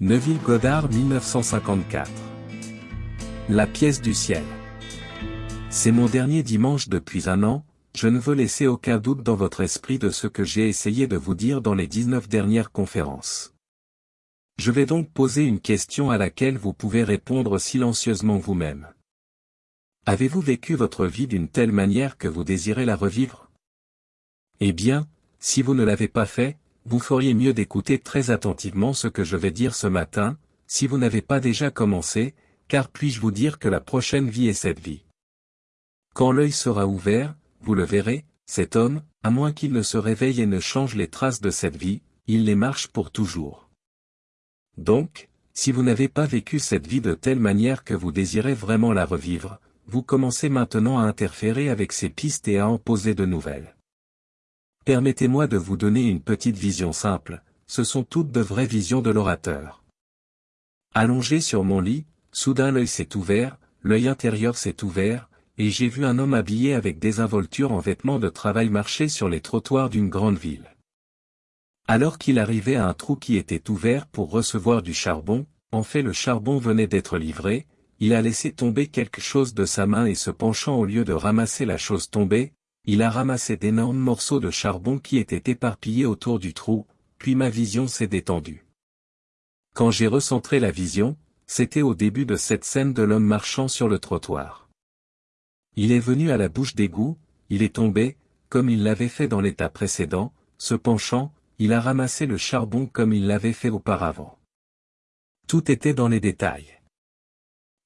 Neville Goddard 1954. La pièce du ciel. C'est mon dernier dimanche depuis un an, je ne veux laisser aucun doute dans votre esprit de ce que j'ai essayé de vous dire dans les 19 dernières conférences. Je vais donc poser une question à laquelle vous pouvez répondre silencieusement vous-même. Avez-vous vécu votre vie d'une telle manière que vous désirez la revivre? Eh bien, si vous ne l'avez pas fait, vous feriez mieux d'écouter très attentivement ce que je vais dire ce matin, si vous n'avez pas déjà commencé, car puis-je vous dire que la prochaine vie est cette vie? Quand l'œil sera ouvert, vous le verrez, cet homme, à moins qu'il ne se réveille et ne change les traces de cette vie, il les marche pour toujours. Donc, si vous n'avez pas vécu cette vie de telle manière que vous désirez vraiment la revivre, vous commencez maintenant à interférer avec ces pistes et à en poser de nouvelles. Permettez-moi de vous donner une petite vision simple, ce sont toutes de vraies visions de l'orateur. Allongé sur mon lit, soudain l'œil s'est ouvert, l'œil intérieur s'est ouvert, et j'ai vu un homme habillé avec des involtures en vêtements de travail marcher sur les trottoirs d'une grande ville. Alors qu'il arrivait à un trou qui était ouvert pour recevoir du charbon, en fait le charbon venait d'être livré, il a laissé tomber quelque chose de sa main et se penchant au lieu de ramasser la chose tombée, il a ramassé d'énormes morceaux de charbon qui étaient éparpillés autour du trou, puis ma vision s'est détendue. Quand j'ai recentré la vision, c'était au début de cette scène de l'homme marchant sur le trottoir. Il est venu à la bouche d'égout, il est tombé, comme il l'avait fait dans l'état précédent, se penchant, il a ramassé le charbon comme il l'avait fait auparavant. Tout était dans les détails.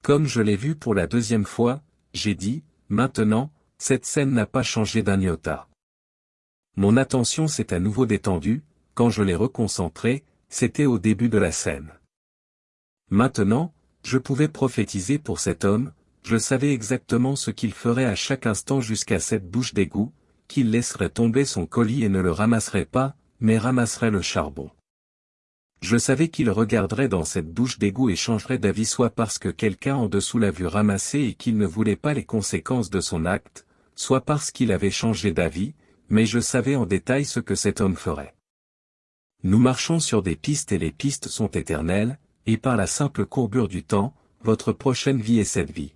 Comme je l'ai vu pour la deuxième fois, j'ai dit, maintenant, cette scène n'a pas changé d'un iota. Mon attention s'est à nouveau détendue, quand je l'ai reconcentrée, c'était au début de la scène. Maintenant, je pouvais prophétiser pour cet homme, je savais exactement ce qu'il ferait à chaque instant jusqu'à cette bouche d'égout, qu'il laisserait tomber son colis et ne le ramasserait pas, mais ramasserait le charbon. Je savais qu'il regarderait dans cette bouche d'égout et changerait d'avis soit parce que quelqu'un en dessous l'a vu ramasser et qu'il ne voulait pas les conséquences de son acte, soit parce qu'il avait changé d'avis, mais je savais en détail ce que cet homme ferait. Nous marchons sur des pistes et les pistes sont éternelles, et par la simple courbure du temps, votre prochaine vie est cette vie.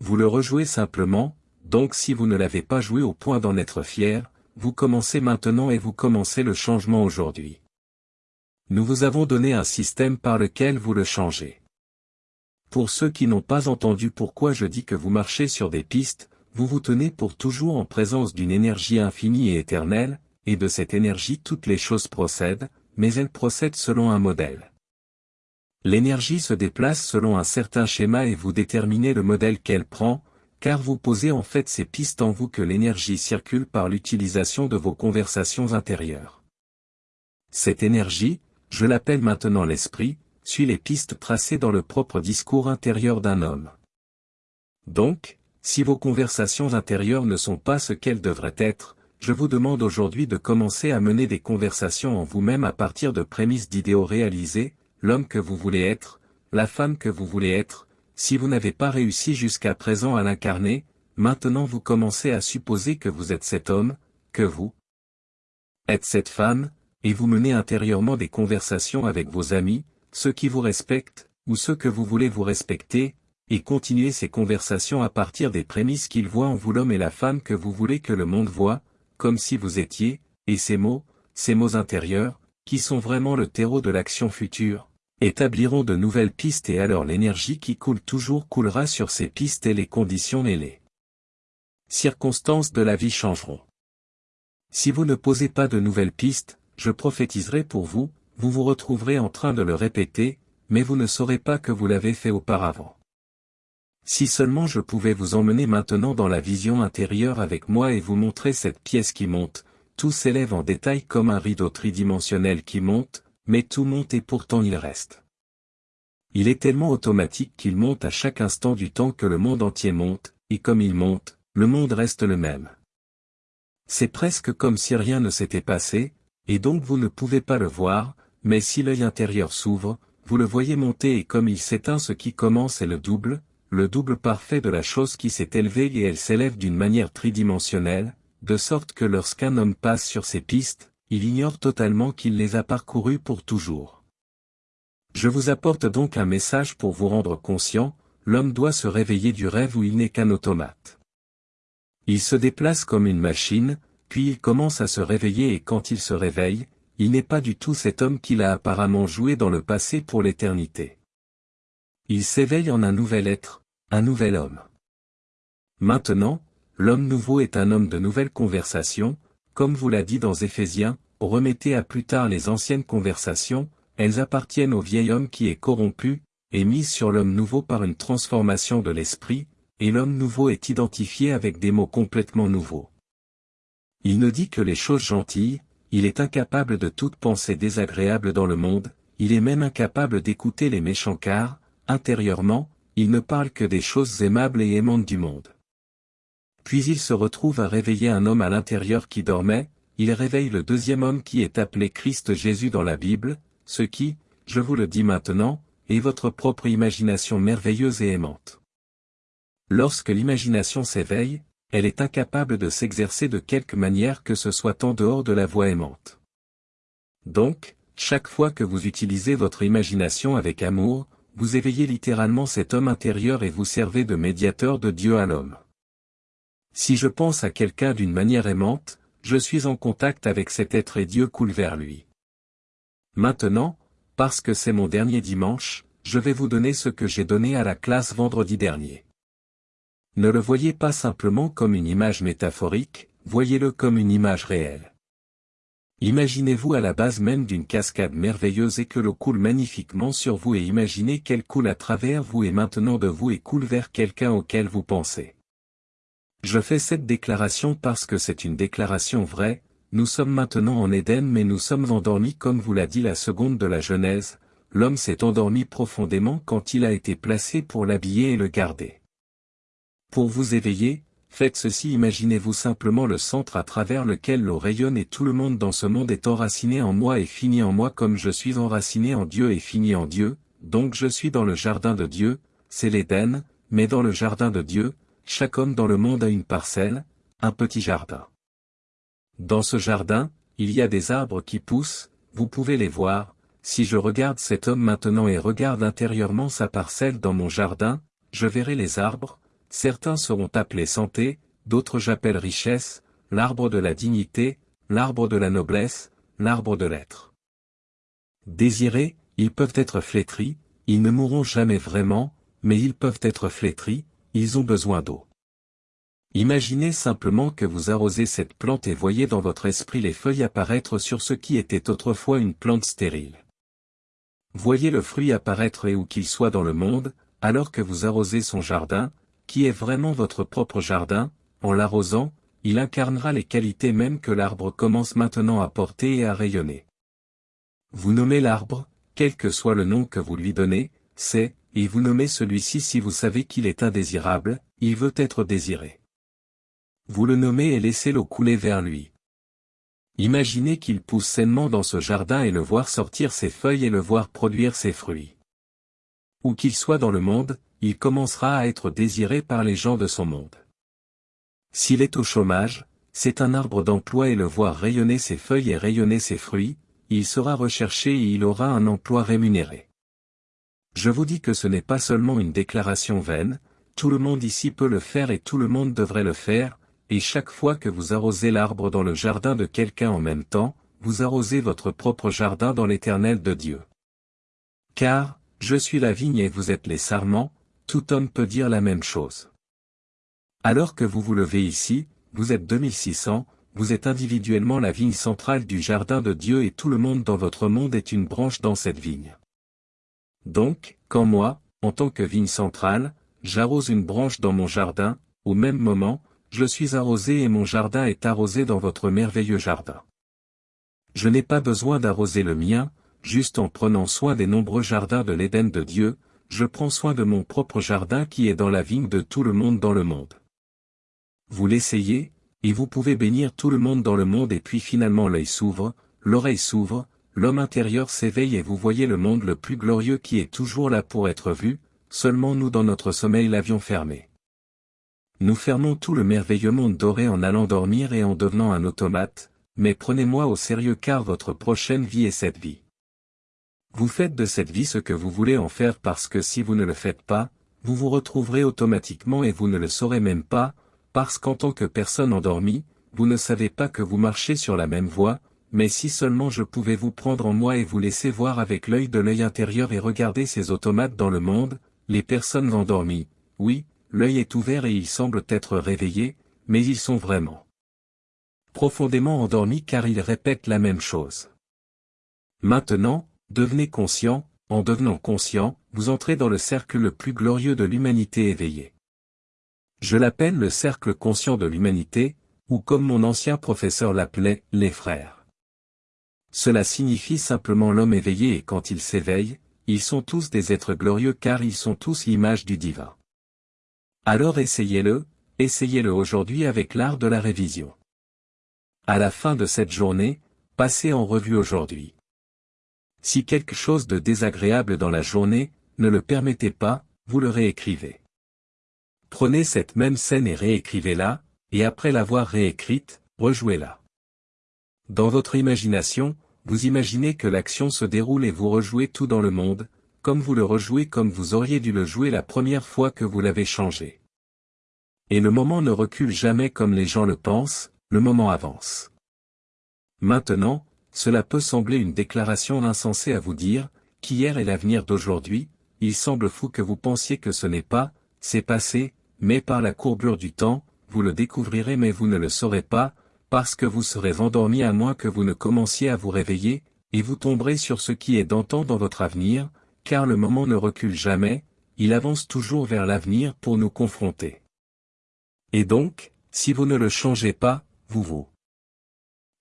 Vous le rejouez simplement, donc si vous ne l'avez pas joué au point d'en être fier, vous commencez maintenant et vous commencez le changement aujourd'hui. Nous vous avons donné un système par lequel vous le changez. Pour ceux qui n'ont pas entendu pourquoi je dis que vous marchez sur des pistes, vous vous tenez pour toujours en présence d'une énergie infinie et éternelle, et de cette énergie toutes les choses procèdent, mais elles procèdent selon un modèle. L'énergie se déplace selon un certain schéma et vous déterminez le modèle qu'elle prend, car vous posez en fait ces pistes en vous que l'énergie circule par l'utilisation de vos conversations intérieures. Cette énergie, je l'appelle maintenant l'esprit, suit les pistes tracées dans le propre discours intérieur d'un homme. Donc, si vos conversations intérieures ne sont pas ce qu'elles devraient être, je vous demande aujourd'hui de commencer à mener des conversations en vous-même à partir de prémices d'idéaux réalisés, l'homme que vous voulez être, la femme que vous voulez être, si vous n'avez pas réussi jusqu'à présent à l'incarner, maintenant vous commencez à supposer que vous êtes cet homme, que vous êtes cette femme, et vous menez intérieurement des conversations avec vos amis, ceux qui vous respectent, ou ceux que vous voulez vous respecter, et continuez ces conversations à partir des prémices qu'il voit en vous l'homme et la femme que vous voulez que le monde voit, comme si vous étiez, et ces mots, ces mots intérieurs, qui sont vraiment le terreau de l'action future, établiront de nouvelles pistes et alors l'énergie qui coule toujours coulera sur ces pistes et les conditions et les circonstances de la vie changeront. Si vous ne posez pas de nouvelles pistes, je prophétiserai pour vous, vous vous retrouverez en train de le répéter, mais vous ne saurez pas que vous l'avez fait auparavant. Si seulement je pouvais vous emmener maintenant dans la vision intérieure avec moi et vous montrer cette pièce qui monte, tout s'élève en détail comme un rideau tridimensionnel qui monte, mais tout monte et pourtant il reste. Il est tellement automatique qu'il monte à chaque instant du temps que le monde entier monte, et comme il monte, le monde reste le même. C'est presque comme si rien ne s'était passé, et donc vous ne pouvez pas le voir, mais si l'œil intérieur s'ouvre, vous le voyez monter et comme il s'éteint ce qui commence est le double, le double parfait de la chose qui s'est élevée et elle s'élève d'une manière tridimensionnelle, de sorte que lorsqu'un homme passe sur ces pistes, il ignore totalement qu'il les a parcourues pour toujours. Je vous apporte donc un message pour vous rendre conscient, l'homme doit se réveiller du rêve où il n'est qu'un automate. Il se déplace comme une machine, puis il commence à se réveiller et quand il se réveille, il n'est pas du tout cet homme qu'il a apparemment joué dans le passé pour l'éternité. Il s'éveille en un nouvel être, un nouvel homme. Maintenant, l'homme nouveau est un homme de nouvelles conversations, comme vous l'a dit dans Éphésiens, remettez à plus tard les anciennes conversations, elles appartiennent au vieil homme qui est corrompu, et mise sur l'homme nouveau par une transformation de l'esprit, et l'homme nouveau est identifié avec des mots complètement nouveaux. Il ne dit que les choses gentilles, il est incapable de toute pensée désagréable dans le monde, il est même incapable d'écouter les méchants car, intérieurement, il ne parle que des choses aimables et aimantes du monde. Puis il se retrouve à réveiller un homme à l'intérieur qui dormait, il réveille le deuxième homme qui est appelé Christ Jésus dans la Bible, ce qui, je vous le dis maintenant, est votre propre imagination merveilleuse et aimante. Lorsque l'imagination s'éveille, elle est incapable de s'exercer de quelque manière que ce soit en dehors de la voie aimante. Donc, chaque fois que vous utilisez votre imagination avec amour, vous éveillez littéralement cet homme intérieur et vous servez de médiateur de Dieu à l'homme. Si je pense à quelqu'un d'une manière aimante, je suis en contact avec cet être et Dieu coule vers lui. Maintenant, parce que c'est mon dernier dimanche, je vais vous donner ce que j'ai donné à la classe vendredi dernier. Ne le voyez pas simplement comme une image métaphorique, voyez-le comme une image réelle. Imaginez-vous à la base même d'une cascade merveilleuse et que l'eau coule magnifiquement sur vous et imaginez qu'elle coule à travers vous et maintenant de vous et coule vers quelqu'un auquel vous pensez. Je fais cette déclaration parce que c'est une déclaration vraie, nous sommes maintenant en Éden mais nous sommes endormis comme vous l'a dit la seconde de la Genèse, l'homme s'est endormi profondément quand il a été placé pour l'habiller et le garder. Pour vous éveiller, faites ceci imaginez-vous simplement le centre à travers lequel l'eau rayonne et tout le monde dans ce monde est enraciné en moi et fini en moi comme je suis enraciné en Dieu et fini en Dieu, donc je suis dans le jardin de Dieu, c'est l'Éden, mais dans le jardin de Dieu, chaque homme dans le monde a une parcelle, un petit jardin. Dans ce jardin, il y a des arbres qui poussent, vous pouvez les voir, si je regarde cet homme maintenant et regarde intérieurement sa parcelle dans mon jardin, je verrai les arbres, certains seront appelés santé, d'autres j'appelle richesse, l'arbre de la dignité, l'arbre de la noblesse, l'arbre de l'être. Désirés, ils peuvent être flétris, ils ne mourront jamais vraiment, mais ils peuvent être flétris, ils ont besoin d'eau. Imaginez simplement que vous arrosez cette plante et voyez dans votre esprit les feuilles apparaître sur ce qui était autrefois une plante stérile. Voyez le fruit apparaître et où qu'il soit dans le monde, alors que vous arrosez son jardin, qui est vraiment votre propre jardin, en l'arrosant, il incarnera les qualités mêmes que l'arbre commence maintenant à porter et à rayonner. Vous nommez l'arbre, quel que soit le nom que vous lui donnez, c'est, et vous nommez celui-ci si vous savez qu'il est indésirable, il veut être désiré. Vous le nommez et laissez l'eau couler vers lui. Imaginez qu'il pousse sainement dans ce jardin et le voir sortir ses feuilles et le voir produire ses fruits. Où qu'il soit dans le monde, il commencera à être désiré par les gens de son monde. S'il est au chômage, c'est un arbre d'emploi et le voir rayonner ses feuilles et rayonner ses fruits, il sera recherché et il aura un emploi rémunéré. Je vous dis que ce n'est pas seulement une déclaration vaine, tout le monde ici peut le faire et tout le monde devrait le faire, et chaque fois que vous arrosez l'arbre dans le jardin de quelqu'un en même temps, vous arrosez votre propre jardin dans l'éternel de Dieu. Car, je suis la vigne et vous êtes les sarments, tout homme peut dire la même chose. Alors que vous vous levez ici, vous êtes 2600, vous êtes individuellement la vigne centrale du jardin de Dieu et tout le monde dans votre monde est une branche dans cette vigne. Donc, quand moi, en tant que vigne centrale, j'arrose une branche dans mon jardin, au même moment, je suis arrosé et mon jardin est arrosé dans votre merveilleux jardin. Je n'ai pas besoin d'arroser le mien, juste en prenant soin des nombreux jardins de l'Éden de Dieu, je prends soin de mon propre jardin qui est dans la vigne de tout le monde dans le monde. Vous l'essayez, et vous pouvez bénir tout le monde dans le monde et puis finalement l'œil s'ouvre, l'oreille s'ouvre, l'homme intérieur s'éveille et vous voyez le monde le plus glorieux qui est toujours là pour être vu, seulement nous dans notre sommeil l'avions fermé. Nous fermons tout le merveilleux monde doré en allant dormir et en devenant un automate, mais prenez-moi au sérieux car votre prochaine vie est cette vie. Vous faites de cette vie ce que vous voulez en faire parce que si vous ne le faites pas, vous vous retrouverez automatiquement et vous ne le saurez même pas, parce qu'en tant que personne endormie, vous ne savez pas que vous marchez sur la même voie, mais si seulement je pouvais vous prendre en moi et vous laisser voir avec l'œil de l'œil intérieur et regarder ces automates dans le monde, les personnes endormies, oui, l'œil est ouvert et ils semblent être réveillés, mais ils sont vraiment profondément endormis car ils répètent la même chose. Maintenant, devenez conscient, en devenant conscient, vous entrez dans le cercle le plus glorieux de l'humanité éveillée. Je l'appelle le cercle conscient de l'humanité, ou comme mon ancien professeur l'appelait, les frères. Cela signifie simplement l'homme éveillé et quand il s'éveille, ils sont tous des êtres glorieux car ils sont tous l'image du divin. Alors essayez-le, essayez-le aujourd'hui avec l'art de la révision. À la fin de cette journée, passez en revue aujourd'hui. Si quelque chose de désagréable dans la journée, ne le permettez pas, vous le réécrivez. Prenez cette même scène et réécrivez-la, et après l'avoir réécrite, rejouez-la. Dans votre imagination, vous imaginez que l'action se déroule et vous rejouez tout dans le monde, comme vous le rejouez comme vous auriez dû le jouer la première fois que vous l'avez changé. Et le moment ne recule jamais comme les gens le pensent, le moment avance. Maintenant, cela peut sembler une déclaration insensée à vous dire, qu'hier est l'avenir d'aujourd'hui, il semble fou que vous pensiez que ce n'est pas, c'est passé, mais par la courbure du temps, vous le découvrirez mais vous ne le saurez pas, parce que vous serez endormi à moins que vous ne commenciez à vous réveiller, et vous tomberez sur ce qui est d'antan dans votre avenir, car le moment ne recule jamais, il avance toujours vers l'avenir pour nous confronter. Et donc, si vous ne le changez pas, vous vous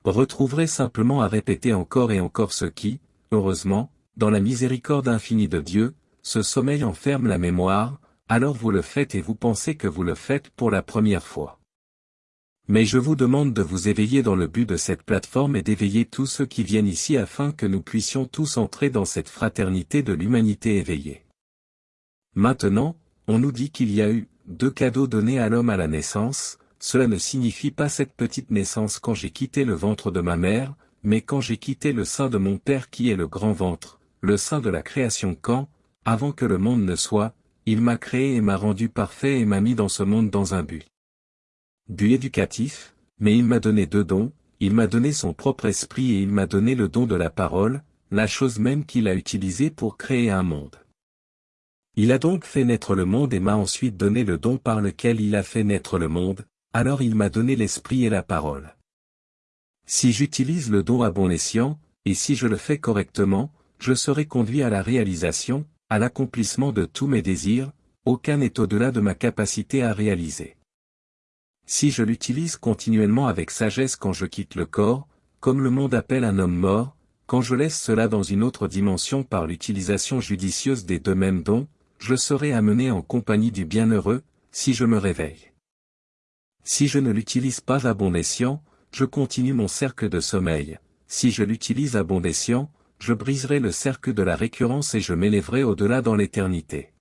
retrouverez simplement à répéter encore et encore ce qui, heureusement, dans la miséricorde infinie de Dieu, ce sommeil enferme la mémoire, alors vous le faites et vous pensez que vous le faites pour la première fois. Mais je vous demande de vous éveiller dans le but de cette plateforme et d'éveiller tous ceux qui viennent ici afin que nous puissions tous entrer dans cette fraternité de l'humanité éveillée. Maintenant, on nous dit qu'il y a eu deux cadeaux donnés à l'homme à la naissance, cela ne signifie pas cette petite naissance quand j'ai quitté le ventre de ma mère, mais quand j'ai quitté le sein de mon Père qui est le grand ventre, le sein de la création quand, avant que le monde ne soit, il m'a créé et m'a rendu parfait et m'a mis dans ce monde dans un but. But éducatif, mais il m'a donné deux dons, il m'a donné son propre esprit et il m'a donné le don de la parole, la chose même qu'il a utilisée pour créer un monde. Il a donc fait naître le monde et m'a ensuite donné le don par lequel il a fait naître le monde, alors il m'a donné l'esprit et la parole. Si j'utilise le don à bon escient, et si je le fais correctement, je serai conduit à la réalisation, à l'accomplissement de tous mes désirs, aucun n'est au-delà de ma capacité à réaliser. Si je l'utilise continuellement avec sagesse quand je quitte le corps, comme le monde appelle un homme mort, quand je laisse cela dans une autre dimension par l'utilisation judicieuse des deux mêmes dons, je serai amené en compagnie du bienheureux, si je me réveille. Si je ne l'utilise pas à bon escient, je continue mon cercle de sommeil. Si je l'utilise à bon escient, je briserai le cercle de la récurrence et je m'élèverai au-delà dans l'éternité.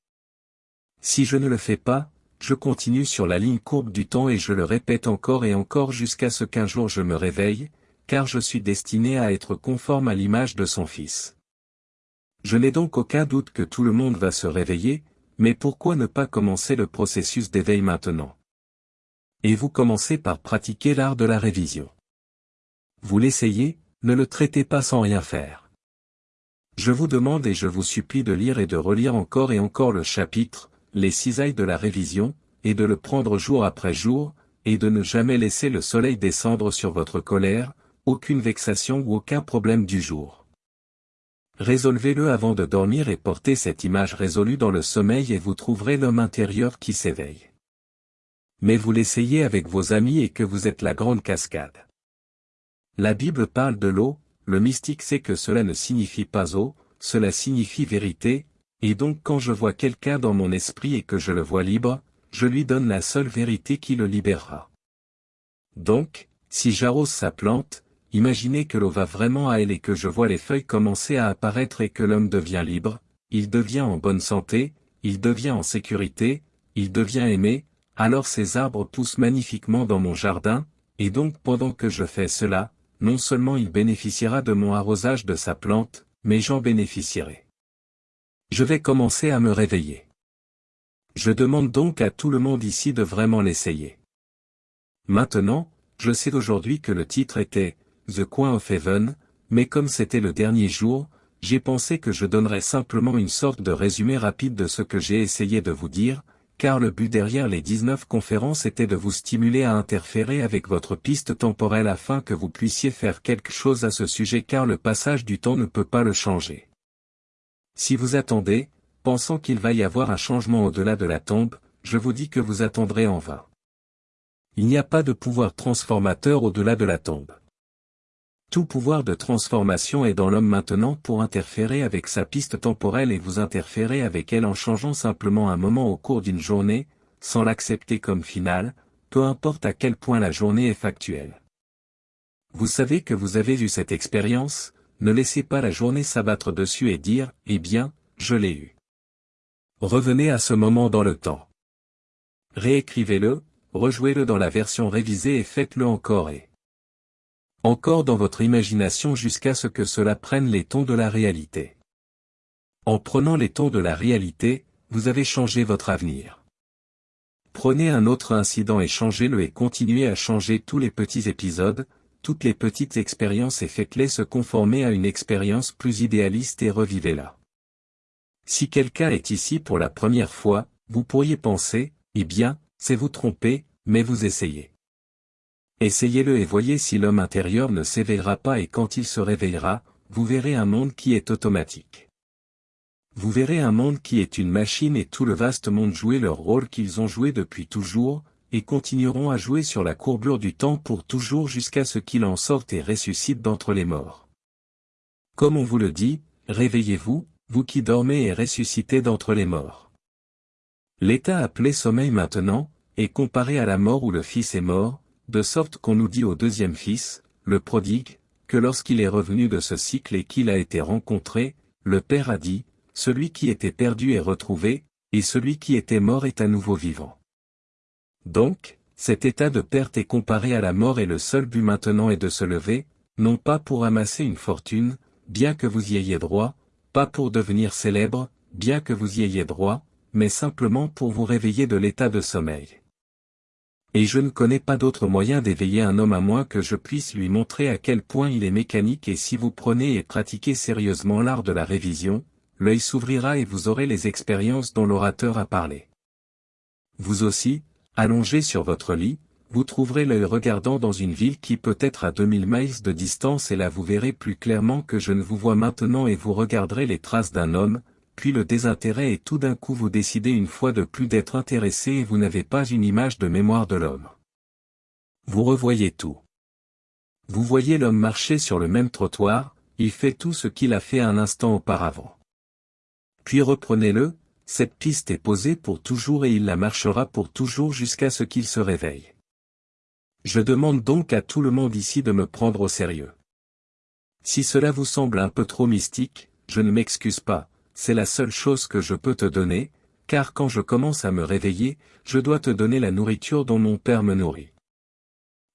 Si je ne le fais pas, je continue sur la ligne courbe du temps et je le répète encore et encore jusqu'à ce qu'un jour je me réveille, car je suis destiné à être conforme à l'image de son Fils. Je n'ai donc aucun doute que tout le monde va se réveiller, mais pourquoi ne pas commencer le processus d'éveil maintenant? Et vous commencez par pratiquer l'art de la révision. Vous l'essayez, ne le traitez pas sans rien faire. Je vous demande et je vous supplie de lire et de relire encore et encore le chapitre, les cisailles de la révision, et de le prendre jour après jour, et de ne jamais laisser le soleil descendre sur votre colère, aucune vexation ou aucun problème du jour. Résolvez-le avant de dormir et portez cette image résolue dans le sommeil et vous trouverez l'homme intérieur qui s'éveille mais vous l'essayez avec vos amis et que vous êtes la grande cascade. La Bible parle de l'eau, le mystique sait que cela ne signifie pas eau, cela signifie vérité, et donc quand je vois quelqu'un dans mon esprit et que je le vois libre, je lui donne la seule vérité qui le libérera. Donc, si j'arrose sa plante, imaginez que l'eau va vraiment à elle et que je vois les feuilles commencer à apparaître et que l'homme devient libre, il devient en bonne santé, il devient en sécurité, il devient aimé, alors ces arbres poussent magnifiquement dans mon jardin, et donc pendant que je fais cela, non seulement il bénéficiera de mon arrosage de sa plante, mais j'en bénéficierai. Je vais commencer à me réveiller. Je demande donc à tout le monde ici de vraiment l'essayer. Maintenant, je sais aujourd'hui que le titre était The Coin of Heaven, mais comme c'était le dernier jour, j'ai pensé que je donnerais simplement une sorte de résumé rapide de ce que j'ai essayé de vous dire, car le but derrière les 19 conférences était de vous stimuler à interférer avec votre piste temporelle afin que vous puissiez faire quelque chose à ce sujet car le passage du temps ne peut pas le changer. Si vous attendez, pensant qu'il va y avoir un changement au-delà de la tombe, je vous dis que vous attendrez en vain. Il n'y a pas de pouvoir transformateur au-delà de la tombe. Tout pouvoir de transformation est dans l'homme maintenant pour interférer avec sa piste temporelle et vous interférer avec elle en changeant simplement un moment au cours d'une journée, sans l'accepter comme finale, peu importe à quel point la journée est factuelle. Vous savez que vous avez eu cette expérience, ne laissez pas la journée s'abattre dessus et dire, eh bien, je l'ai eu. Revenez à ce moment dans le temps. Réécrivez-le, rejouez-le dans la version révisée et faites-le encore et encore dans votre imagination jusqu'à ce que cela prenne les tons de la réalité. En prenant les tons de la réalité, vous avez changé votre avenir. Prenez un autre incident et changez-le et continuez à changer tous les petits épisodes, toutes les petites expériences et faites-les se conformer à une expérience plus idéaliste et revivez-la. Si quelqu'un est ici pour la première fois, vous pourriez penser, eh bien, c'est vous tromper, mais vous essayez. Essayez-le et voyez si l'homme intérieur ne s'éveillera pas et quand il se réveillera, vous verrez un monde qui est automatique. Vous verrez un monde qui est une machine et tout le vaste monde jouer leur rôle qu'ils ont joué depuis toujours, et continueront à jouer sur la courbure du temps pour toujours jusqu'à ce qu'il en sorte et ressuscite d'entre les morts. Comme on vous le dit, réveillez-vous, vous qui dormez et ressuscitez d'entre les morts. L'état appelé sommeil maintenant, est comparé à la mort où le Fils est mort, de sorte qu'on nous dit au deuxième fils, le prodigue, que lorsqu'il est revenu de ce cycle et qu'il a été rencontré, le Père a dit, celui qui était perdu est retrouvé, et celui qui était mort est à nouveau vivant. Donc, cet état de perte est comparé à la mort et le seul but maintenant est de se lever, non pas pour amasser une fortune, bien que vous y ayez droit, pas pour devenir célèbre, bien que vous y ayez droit, mais simplement pour vous réveiller de l'état de sommeil. Et je ne connais pas d'autre moyen d'éveiller un homme à moins que je puisse lui montrer à quel point il est mécanique et si vous prenez et pratiquez sérieusement l'art de la révision, l'œil s'ouvrira et vous aurez les expériences dont l'orateur a parlé. Vous aussi, allongé sur votre lit, vous trouverez l'œil regardant dans une ville qui peut être à 2000 miles de distance et là vous verrez plus clairement que je ne vous vois maintenant et vous regarderez les traces d'un homme, puis le désintérêt et tout d'un coup vous décidez une fois de plus d'être intéressé et vous n'avez pas une image de mémoire de l'homme. Vous revoyez tout. Vous voyez l'homme marcher sur le même trottoir, il fait tout ce qu'il a fait un instant auparavant. Puis reprenez-le, cette piste est posée pour toujours et il la marchera pour toujours jusqu'à ce qu'il se réveille. Je demande donc à tout le monde ici de me prendre au sérieux. Si cela vous semble un peu trop mystique, je ne m'excuse pas, c'est la seule chose que je peux te donner, car quand je commence à me réveiller, je dois te donner la nourriture dont mon Père me nourrit.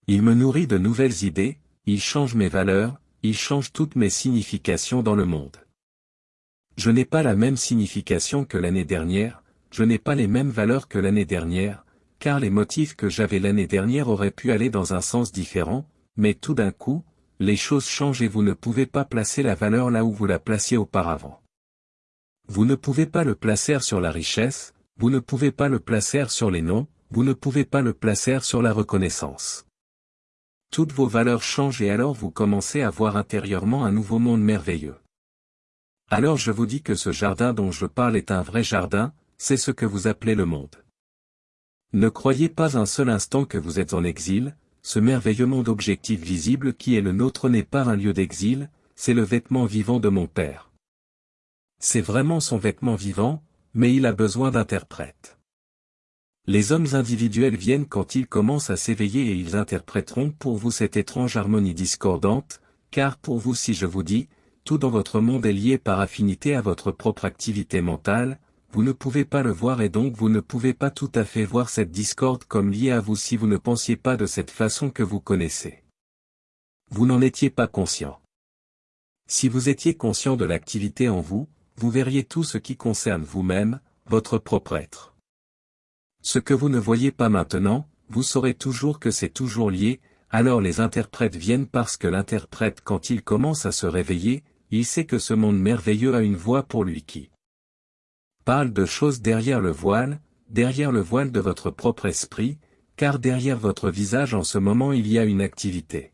Il me nourrit de nouvelles idées, il change mes valeurs, il change toutes mes significations dans le monde. Je n'ai pas la même signification que l'année dernière, je n'ai pas les mêmes valeurs que l'année dernière, car les motifs que j'avais l'année dernière auraient pu aller dans un sens différent, mais tout d'un coup, les choses changent et vous ne pouvez pas placer la valeur là où vous la placiez auparavant. Vous ne pouvez pas le placer sur la richesse, vous ne pouvez pas le placer sur les noms, vous ne pouvez pas le placer sur la reconnaissance. Toutes vos valeurs changent et alors vous commencez à voir intérieurement un nouveau monde merveilleux. Alors je vous dis que ce jardin dont je parle est un vrai jardin, c'est ce que vous appelez le monde. Ne croyez pas un seul instant que vous êtes en exil, ce merveilleux monde objectif visible qui est le nôtre n'est pas un lieu d'exil, c'est le vêtement vivant de mon Père. C'est vraiment son vêtement vivant, mais il a besoin d'interprètes. Les hommes individuels viennent quand ils commencent à s'éveiller et ils interpréteront pour vous cette étrange harmonie discordante, car pour vous si je vous dis, tout dans votre monde est lié par affinité à votre propre activité mentale, vous ne pouvez pas le voir et donc vous ne pouvez pas tout à fait voir cette discorde comme liée à vous si vous ne pensiez pas de cette façon que vous connaissez. Vous n'en étiez pas conscient. Si vous étiez conscient de l'activité en vous, vous verriez tout ce qui concerne vous-même, votre propre être. Ce que vous ne voyez pas maintenant, vous saurez toujours que c'est toujours lié, alors les interprètes viennent parce que l'interprète quand il commence à se réveiller, il sait que ce monde merveilleux a une voix pour lui qui parle de choses derrière le voile, derrière le voile de votre propre esprit, car derrière votre visage en ce moment il y a une activité.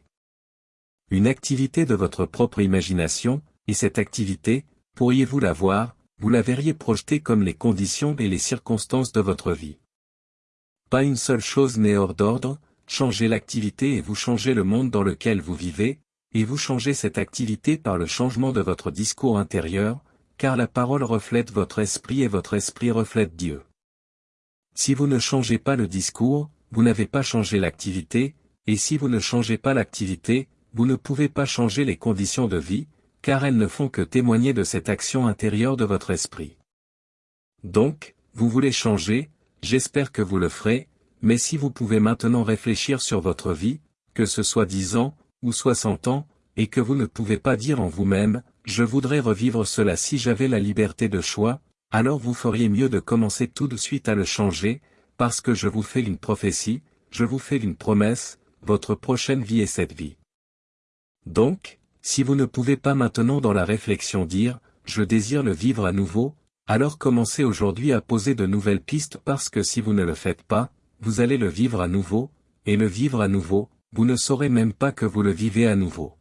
Une activité de votre propre imagination, et cette activité, pourriez-vous la voir, vous la verriez projetée comme les conditions et les circonstances de votre vie. Pas une seule chose n'est hors d'ordre, changez l'activité et vous changez le monde dans lequel vous vivez, et vous changez cette activité par le changement de votre discours intérieur, car la parole reflète votre esprit et votre esprit reflète Dieu. Si vous ne changez pas le discours, vous n'avez pas changé l'activité, et si vous ne changez pas l'activité, vous ne pouvez pas changer les conditions de vie, car elles ne font que témoigner de cette action intérieure de votre esprit. Donc, vous voulez changer, j'espère que vous le ferez, mais si vous pouvez maintenant réfléchir sur votre vie, que ce soit dix ans, ou soixante ans, et que vous ne pouvez pas dire en vous-même, je voudrais revivre cela si j'avais la liberté de choix, alors vous feriez mieux de commencer tout de suite à le changer, parce que je vous fais une prophétie, je vous fais une promesse, votre prochaine vie est cette vie. Donc, si vous ne pouvez pas maintenant dans la réflexion dire, je désire le vivre à nouveau, alors commencez aujourd'hui à poser de nouvelles pistes parce que si vous ne le faites pas, vous allez le vivre à nouveau, et le vivre à nouveau, vous ne saurez même pas que vous le vivez à nouveau.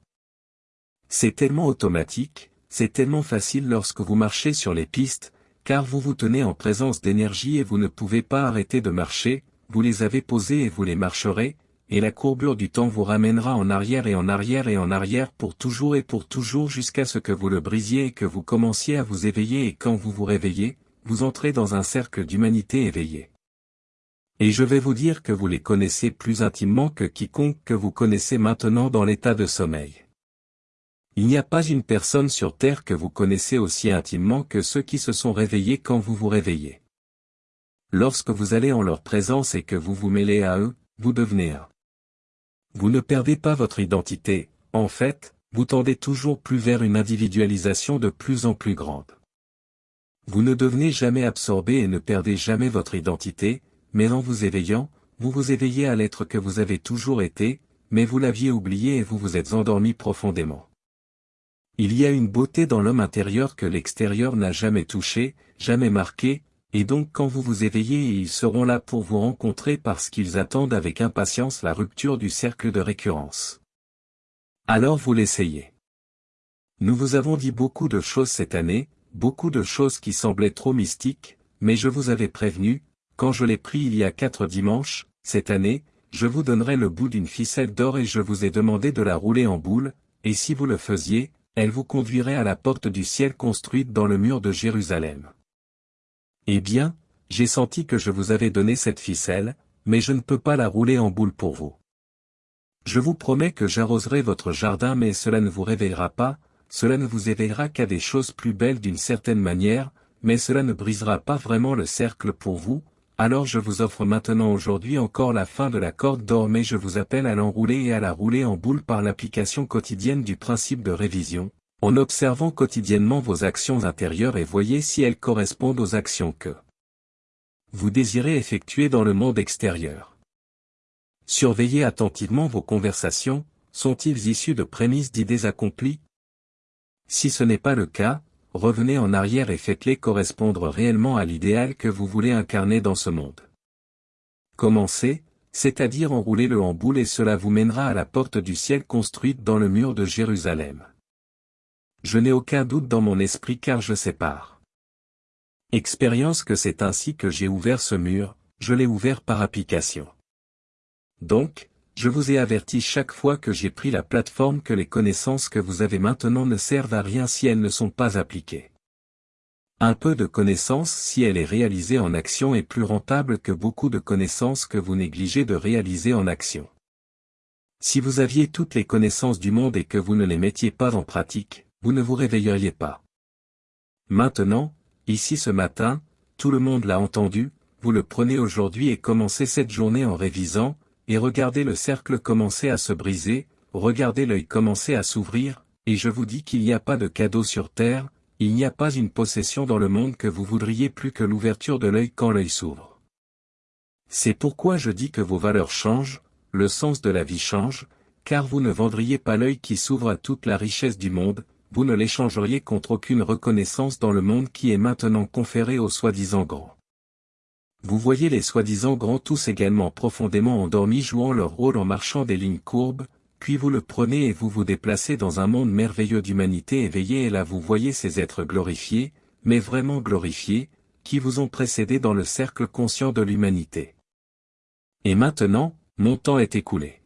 C'est tellement automatique, c'est tellement facile lorsque vous marchez sur les pistes, car vous vous tenez en présence d'énergie et vous ne pouvez pas arrêter de marcher, vous les avez posées et vous les marcherez, et la courbure du temps vous ramènera en arrière et en arrière et en arrière pour toujours et pour toujours jusqu'à ce que vous le brisiez et que vous commenciez à vous éveiller et quand vous vous réveillez, vous entrez dans un cercle d'humanité éveillée. Et je vais vous dire que vous les connaissez plus intimement que quiconque que vous connaissez maintenant dans l'état de sommeil. Il n'y a pas une personne sur Terre que vous connaissez aussi intimement que ceux qui se sont réveillés quand vous vous réveillez. Lorsque vous allez en leur présence et que vous vous mêlez à eux, vous devenez un. Vous ne perdez pas votre identité, en fait, vous tendez toujours plus vers une individualisation de plus en plus grande. Vous ne devenez jamais absorbé et ne perdez jamais votre identité, mais en vous éveillant, vous vous éveillez à l'être que vous avez toujours été, mais vous l'aviez oublié et vous vous êtes endormi profondément. Il y a une beauté dans l'homme intérieur que l'extérieur n'a jamais touché, jamais marqué, et donc quand vous vous éveillez ils seront là pour vous rencontrer parce qu'ils attendent avec impatience la rupture du cercle de récurrence. Alors vous l'essayez. Nous vous avons dit beaucoup de choses cette année, beaucoup de choses qui semblaient trop mystiques, mais je vous avais prévenu, quand je l'ai pris il y a quatre dimanches, cette année, je vous donnerai le bout d'une ficelle d'or et je vous ai demandé de la rouler en boule, et si vous le faisiez, elle vous conduirait à la porte du ciel construite dans le mur de Jérusalem. Eh bien, j'ai senti que je vous avais donné cette ficelle, mais je ne peux pas la rouler en boule pour vous. Je vous promets que j'arroserai votre jardin mais cela ne vous réveillera pas, cela ne vous éveillera qu'à des choses plus belles d'une certaine manière, mais cela ne brisera pas vraiment le cercle pour vous, alors je vous offre maintenant aujourd'hui encore la fin de la corde d'or mais je vous appelle à l'enrouler et à la rouler en boule par l'application quotidienne du principe de révision, en observant quotidiennement vos actions intérieures et voyez si elles correspondent aux actions que vous désirez effectuer dans le monde extérieur. Surveillez attentivement vos conversations, sont-ils issus de prémices d'idées accomplies? Si ce n'est pas le cas, revenez en arrière et faites-les correspondre réellement à l'idéal que vous voulez incarner dans ce monde. Commencez, c'est-à-dire enroulez-le en boule et cela vous mènera à la porte du ciel construite dans le mur de Jérusalem. Je n'ai aucun doute dans mon esprit car je sépare. Expérience que c'est ainsi que j'ai ouvert ce mur, je l'ai ouvert par application. Donc, je vous ai averti chaque fois que j'ai pris la plateforme que les connaissances que vous avez maintenant ne servent à rien si elles ne sont pas appliquées. Un peu de connaissance si elle est réalisée en action est plus rentable que beaucoup de connaissances que vous négligez de réaliser en action. Si vous aviez toutes les connaissances du monde et que vous ne les mettiez pas en pratique, vous ne vous réveilleriez pas. Maintenant, ici ce matin, tout le monde l'a entendu, vous le prenez aujourd'hui et commencez cette journée en révisant, et regardez le cercle commencer à se briser, regardez l'œil commencer à s'ouvrir, et je vous dis qu'il n'y a pas de cadeau sur terre, il n'y a pas une possession dans le monde que vous voudriez plus que l'ouverture de l'œil quand l'œil s'ouvre. C'est pourquoi je dis que vos valeurs changent, le sens de la vie change, car vous ne vendriez pas l'œil qui s'ouvre à toute la richesse du monde, vous ne l'échangeriez contre aucune reconnaissance dans le monde qui est maintenant conféré aux soi-disant grands. Vous voyez les soi-disant grands tous également profondément endormis jouant leur rôle en marchant des lignes courbes, puis vous le prenez et vous vous déplacez dans un monde merveilleux d'humanité éveillée et là vous voyez ces êtres glorifiés, mais vraiment glorifiés, qui vous ont précédé dans le cercle conscient de l'humanité. Et maintenant, mon temps est écoulé.